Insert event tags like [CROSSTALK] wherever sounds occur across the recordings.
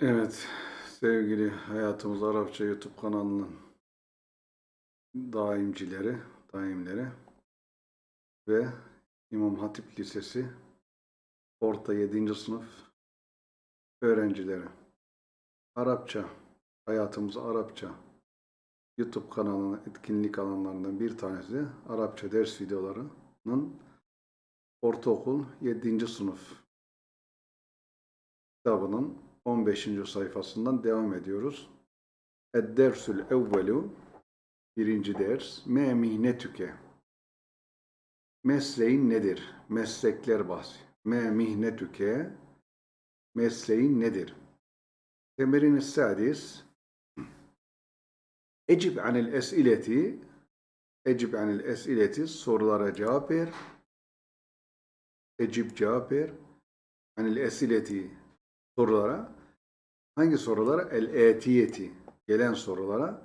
Evet, sevgili Hayatımız Arapça YouTube kanalının daimcileri, daimleri ve İmam Hatip Lisesi orta 7. sınıf öğrencileri. Arapça, Hayatımız Arapça YouTube kanalının etkinlik alanlarından bir tanesi Arapça ders videolarının ortaokul 7. sınıf kitabının 15. sayfasından devam ediyoruz. Ed-dersül evvelu birinci ders me mihnetüke mesleğin nedir? Meslekler bahsi. Me mihnetüke mesleğin nedir? Temerin sadis Ecib anil esileti Ecib anil esileti sorulara cevap ver. Ecib cevap ver. Anil esileti sorulara hangi sorulara? El-etiyeti gelen sorulara.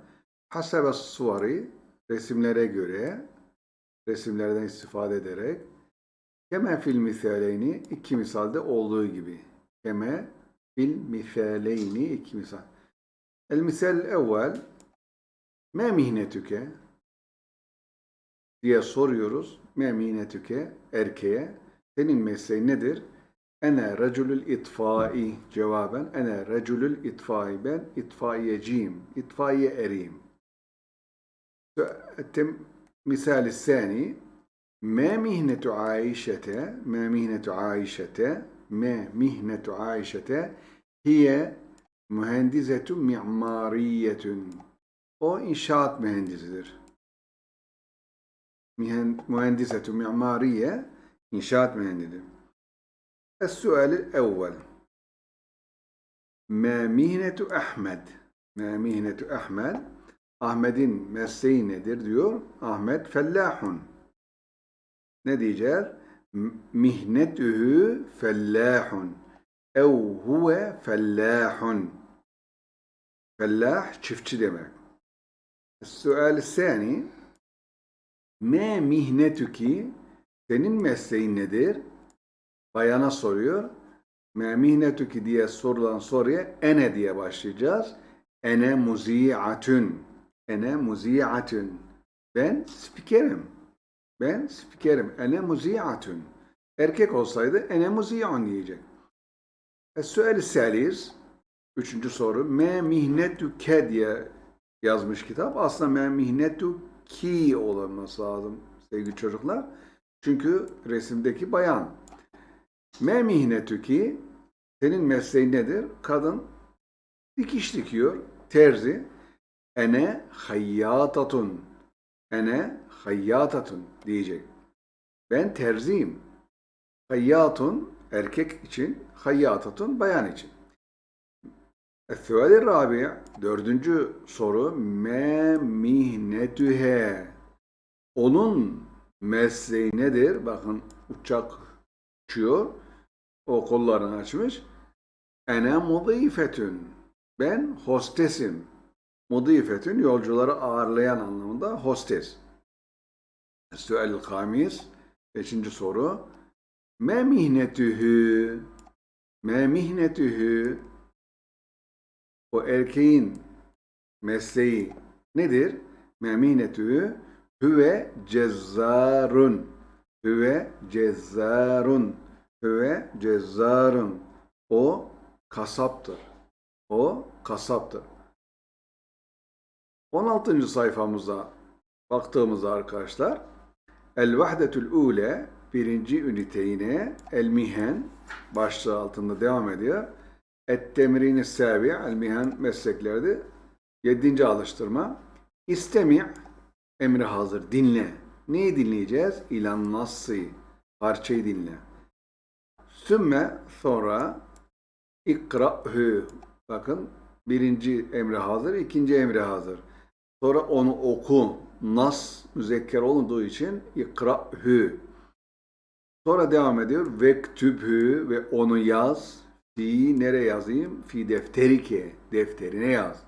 Hasebe suvari resimlere göre resimlerden istifade ederek. Keme fil misaleyni iki misalde olduğu gibi. Keme fil misaleyni iki misal. El misal evvel me mihnetüke? diye soruyoruz. Me mihnetüke? erkeğe. Senin mesleğin nedir? Ene reculül itfai cevaben. Ene reculül itfai. Ben itfaiyeciyim. İtfaiye eriyim. Tem misali sani Ma mihnetu Aişete Ma mihnetu Aişete Ma mihnetu Aişete hiye mühendisetu mimariyetun. O inşaat mühendisidir. Mühendisetu mimariye inşaat mühendisidir. السؤال الأول ما مهنة أحمد ما مهنة أحمد Ahmet'in mesleği nedir diyor. Ahmet fellahun. Ne diyeceğiz? Mihnetühü fellahun. Ev huve fellahun. Fellah çiftçi demek. Sual sani Me mihnetüki senin mesleğin nedir? Bayana soruyor. Memihnetuki diye sorulan soruya ene diye başlayacağız. Ene muzi'atun. Ene muzi'atun. Ben spikerim. Ben spikerim. Ene muzi'atun. Erkek olsaydı ene muzi'un diyecek. Es-suel selis Üçüncü soru. Me mihnetuke diye yazmış kitap. Aslında me mihnetu ki olması lazım sevgili çocuklar. Çünkü resimdeki bayan. Me mihnetüki senin mesleğin nedir? Kadın dikiş dikiyor. Terzi. Ene hayyatatun. Ene hayyatatun diyecek. Ben terziyim. Hayyatun erkek için, hayyatatun bayan için. Es-suali rabi dördüncü soru me mihnetühe onun mesleği nedir? Bakın uçak uçuyor. O kollarını açmış. Ene mudifetün. Ben hostesim. Mudifetün yolcuları ağırlayan anlamında hostes. Süel kamis. Beşinci soru. Me mihnetühü. Me mihnetühü. O erkeğin mesleği nedir? Me mihnetühü. Hüve cezzarun. Hüve cezzarun. Hüve cezzarun. O kasaptır. O kasaptır. 16. sayfamıza baktığımızda arkadaşlar El Vahdetül Ule birinci üniteyine El Mihen başlığı altında devam ediyor. Et Temrini Sabi El Mihen mesleklerde yedinci alıştırma. İstemi emri hazır dinle. Neyi dinleyeceğiz? İlan nassı parçayı dinle. Sümme sonra ikra'hü. Bakın birinci emri hazır, ikinci emri hazır. Sonra onu oku. Nas müzekker olduğu için ikra'hü. Sonra devam ediyor. Vektübhü ve onu yaz. Fi nereye yazayım? Fi defterike. Defterine yaz.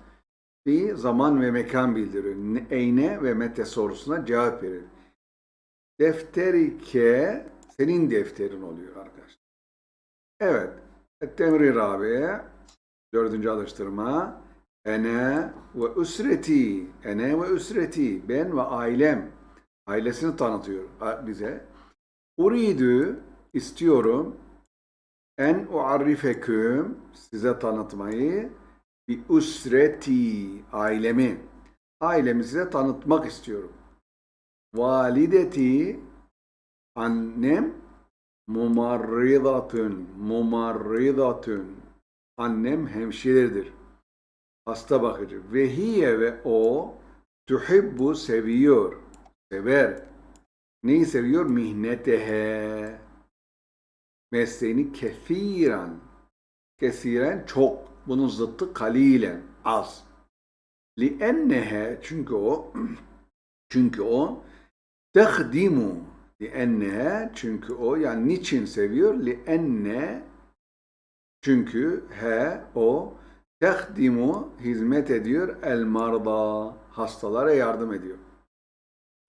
Fi zaman ve mekan bildirir. Eyne ve mete sorusuna cevap verir. Defterike senin defterin oluyor arkadaşlar. Evet. Temri Rabi'ye Dördüncü alıştırma. Ene ve üsreti. Ene ve üsreti. Ben ve ailem. Ailesini tanıtıyor bize. Uridu istiyorum en uarrifeküm size tanıtmayı bi üsreti ailemi. Ailemi size tanıtmak istiyorum. Valideti annem mumarridatun mumarridatun annem hemşiredir. Hasta bakıcı. Ve hiye ve o tuhibbu seviyor. Sever. Neyi seviyor? Mihnetehe. Mesleğini kethiren. Kesiren çok. Bunun zıttı kalilen. Az. Liennehe çünkü o [CLEARS THROAT] çünkü o tehdimu liennehe çünkü o yani niçin seviyor? Lienne çünkü he o tehdimu hizmet ediyor el marda hastalara yardım ediyor.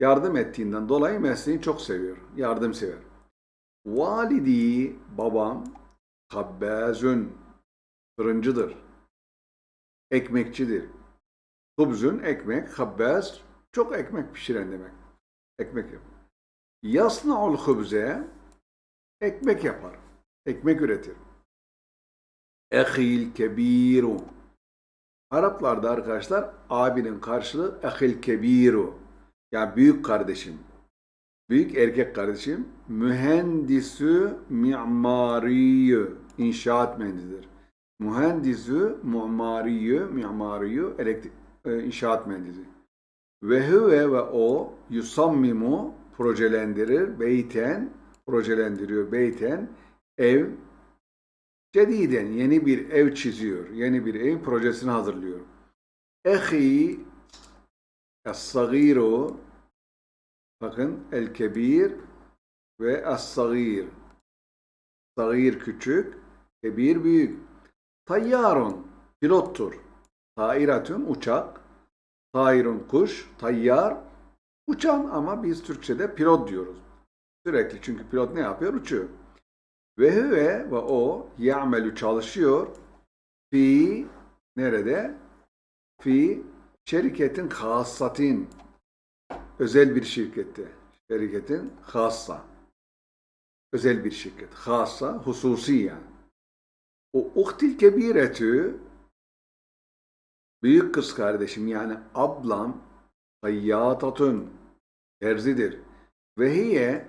Yardım ettiğinden dolayı mesleğini çok seviyor. Yardımsever. Validi babam habbazun fırıncıdır. Ekmekçidir. Hubzun ekmek, habbaz çok ekmek pişiren demek. Ekmek yapar. Yasna'ul hubze ekmek yapar. Ekmek üretir. Ehil kebiru. Araplarda arkadaşlar abinin karşılığı ehil kebiru. Yani büyük kardeşim. Büyük erkek kardeşim. Mühendisü mimariyü. İnşaat mühendisidir. Mühendisü mimariyü. Mimariyü. Elektrik, e, inşaat mühendisi. Ve huve ve o yusammimu projelendirir. Beyten projelendiriyor. Beyten ev Cediden yeni bir ev çiziyor. Yeni bir ev projesini hazırlıyor. Ehi Es-sagiru bakın el-kebir ve es-sagir. Sagir küçük, kebir büyük. Tayyarun pilottur. Tairatun uçak. Tayrun kuş, tayyar uçan ama biz Türkçe'de pilot diyoruz. Sürekli çünkü pilot ne yapıyor? Uçuyor. Ve huve ve o ya'melu çalışıyor fi nerede? Fi şirketin hassatin özel bir şirkette. Şirketin hassa. Özel bir şirket. Hassa, hususi yani. O uhtil kebiretü büyük kız kardeşim yani ablam hayyatatun terzidir. Ve hiye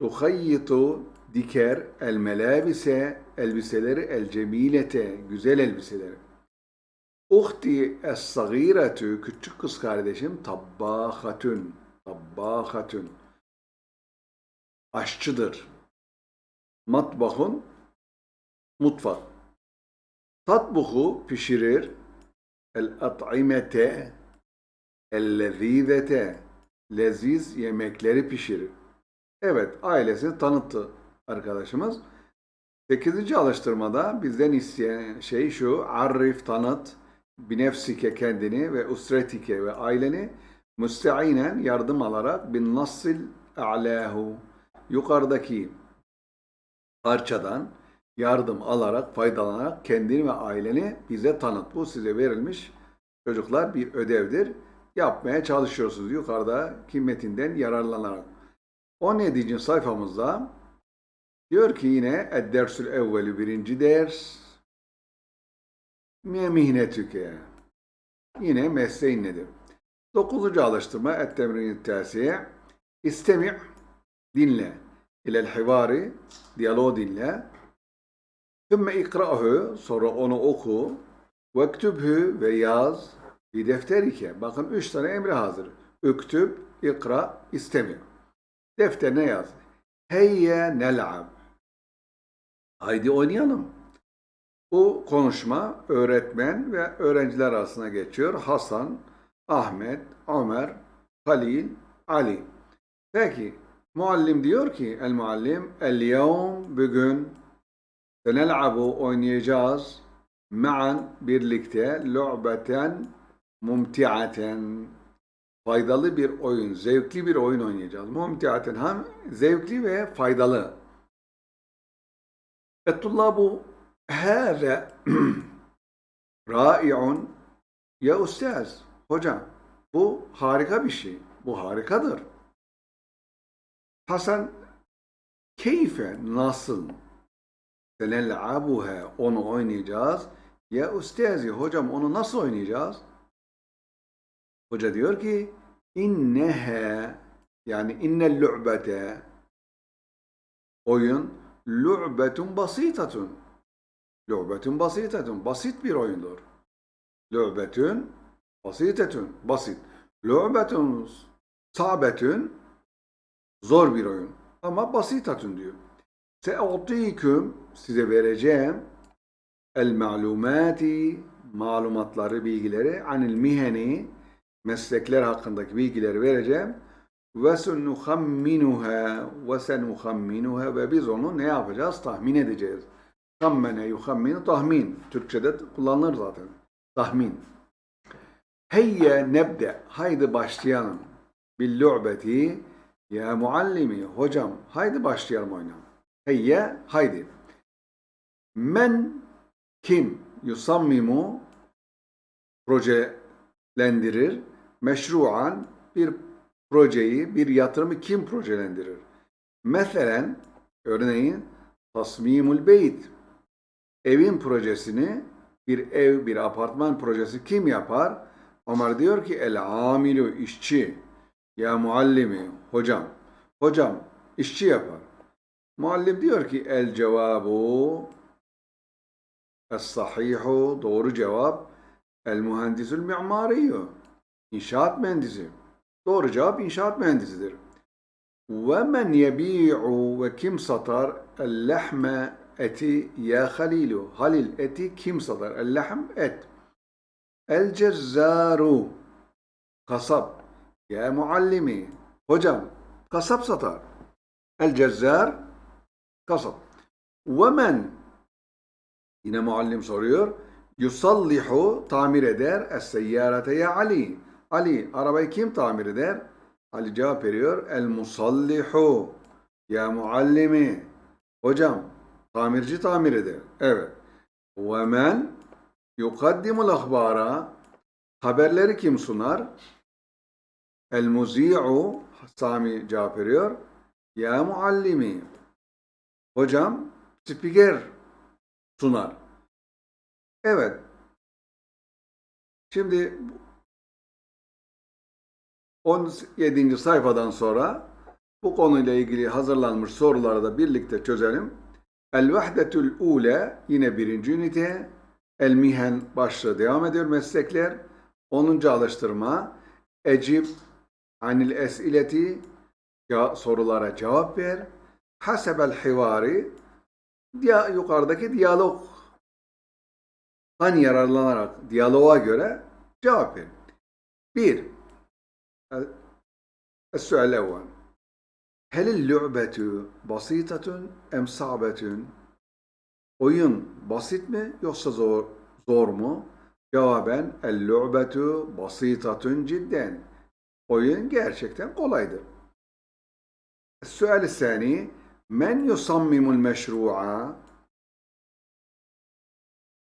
tuhayyitu diker el melabise elbiseleri el cemilete güzel elbiseleri. Uhti es küçük kız kardeşim tabbahatun tabbahatun aşçıdır. Matbahun mutfak. Tatbuhu pişirir el at'imete el lezizete leziz yemekleri pişirir. Evet, ailesini tanıttı arkadaşımız. Sekizinci alıştırmada bizden isteyen şey şu, arif tanıt, binefsike kendini ve usretike ve aileni müsteinen yardım alarak bin nassil a'lahu yukarıdaki parçadan yardım alarak, faydalanarak kendini ve aileni bize tanıt. Bu size verilmiş çocuklar bir ödevdir. Yapmaya çalışıyorsunuz yukarıdaki metinden yararlanarak. 17. sayfamızda diyor ki yine Ed-Dersül Evveli birinci ders mihnetüke Yine mesleğin nedir? 9. alıştırma Et-Temrin Tasiye İstemi' dinle ilel hivari diyaloğu dinle Thümme ikra'hu sonra onu oku vektübhü ve yaz bir defterike. Bakın üç tane emri hazır. Üktüb, ikra, istemi. Defterine yaz. Heyye nel'ab. Haydi oynayalım. Bu konuşma öğretmen ve öğrenciler arasında geçiyor. Hasan, Ahmet, Ömer, Halil, Ali. Peki muallim diyor ki el muallim el yevm bugün senel'abu oynayacağız ma'an birlikte lu'beten mumtiaten faydalı bir oyun, zevkli bir oyun oynayacağız. Mumtiaten hem zevkli ve faydalı. Ettullabu hâze [CLEARS THROAT] Rai'un ya ustaz, hocam bu harika bir şey. Bu harikadır. Hasan keyfe nasıl senel'abuha onu oynayacağız. Ya ustazi hocam onu nasıl oynayacağız? Hoca diyor ki inneha yani innel lu'bete oyun lu'betun basitatun lu'betun basitatun basit bir oyundur. Lu'betun basitetun basit. Lu'betun sabetun zor bir oyun. Ama basitatun diyor. Se'utiküm size vereceğim el malumati malumatları, bilgileri anil miheni meslekler hakkındaki bilgileri vereceğim. Ve senuhamminuha ve senuhamminuha ve biz onu ne yapacağız? Tahmin edeceğiz. Hammene yuhamminu tahmin. Türkçede kullanılır zaten. Tahmin. Heyye nebde. Haydi başlayalım. Bil lu'beti. Ya muallimi. Hocam haydi başlayalım oyuna. Heyye haydi. Men kim yusammimu projelendirir? Meşruan bir projeyi, bir yatırımı kim projelendirir? Meselen, örneğin tasmimul beyt. Evin projesini, bir ev, bir apartman projesi kim yapar? Ömer diyor ki el amilu işçi. Ya muallimi, hocam. Hocam işçi yapar. Muallim diyor ki el cevabu Es-sahihu doğru cevap el mühendisül mimariyyu inşaat mühendisi. Doğru cevap inşaat mühendisidir. Ve men yebi'u ve kim satar el lehme eti ya halilu. Halil eti kim satar? El lehm et. El cezzaru kasap. Ya muallimi. Hocam kasap satar. El cezzar kasap. Ve men Yine muallim soruyor. Yusallihu tamir eder es-seyyarete ya Ali. Ali arabayı kim tamir eder? Ali cevap veriyor. El. Ya muallimi. Hocam tamirci tamir eder. Evet. Ve men yukaddimul ahbara. Haberleri kim sunar? El muzi'u. Sami cevap veriyor. Ya muallimi. Hocam spiker sunar. Evet. Şimdi 17. sayfadan sonra bu konuyla ilgili hazırlanmış soruları da birlikte çözelim. El vahdetül ule yine birinci ünite. El mihen başlığı devam ediyor meslekler. 10. alıştırma. Ecib anil esileti ya, sorulara cevap ver Hasebel hivari diya, yukarıdaki diyalogdan yararlanarak diyaloğa göre cevap verin. Bir, السؤال الأول هل اللعبة بسيطة أم صعبة؟ Oyun basit mi yoksa zor, zor mu? Cevaben el-lu'betu basitatun cidden. Oyun gerçekten kolaydır. السؤال الثاني Men yusammimul meşru'a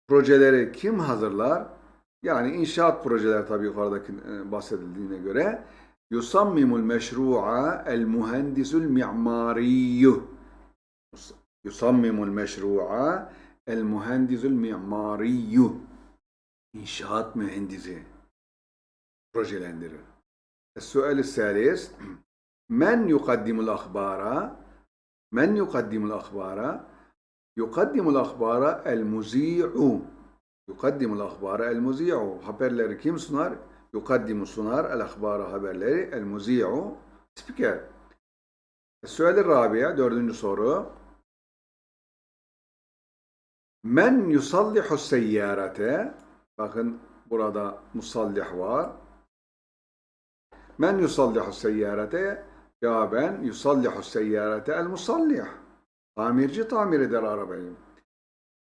projeleri kim hazırlar? Yani inşaat projeleri tabii yukarıdaki e, bahsedildiğine göre yusammimul meşru'a el mühendisul mi'mariyyu yusammimul meşru'a el mühendisul mi'mariyyu inşaat mühendisi projelendirir. Es-su'al-i [CLEARS THROAT] men yukaddimul akhbara Yukaddimul akhbara el muzi'u. Yukaddimul akhbara el muzi'u. Haberleri kim sunar? Yukaddimu sunar el akhbara haberleri el muzi'u. Spiker. Sual-i Rabia, dördüncü soru. Men yusallihu seyyarete. Bakın burada musallih var. Men yusallihu seyyarete Cevaben yusallihu seyyarete el musallih. Tamirci tamir eder arabayı.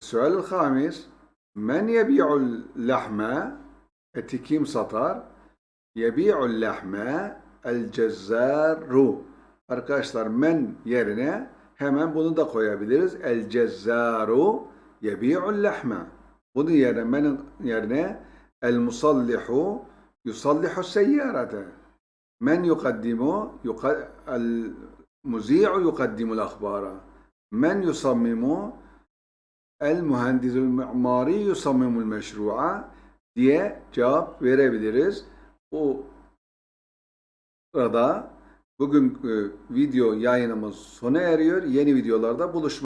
Sual-ül hamis. Men yebi'ul lahme eti kim satar? Yebi'ul lahme el cezzaru. Arkadaşlar men yerine hemen bunu da koyabiliriz. El cezzaru yebi'ul lahme. Bunun yerine benim yerine el musallihu yusallihu seyyarete. Men yukaddimu yuka- el muzi'u yukaddimul akhbara. Men yusammimu el mühendisul mi'mari yusammimul meşru'a diye cevap verebiliriz. Bu sırada bugün video yayınımız sona eriyor. Yeni videolarda buluşmak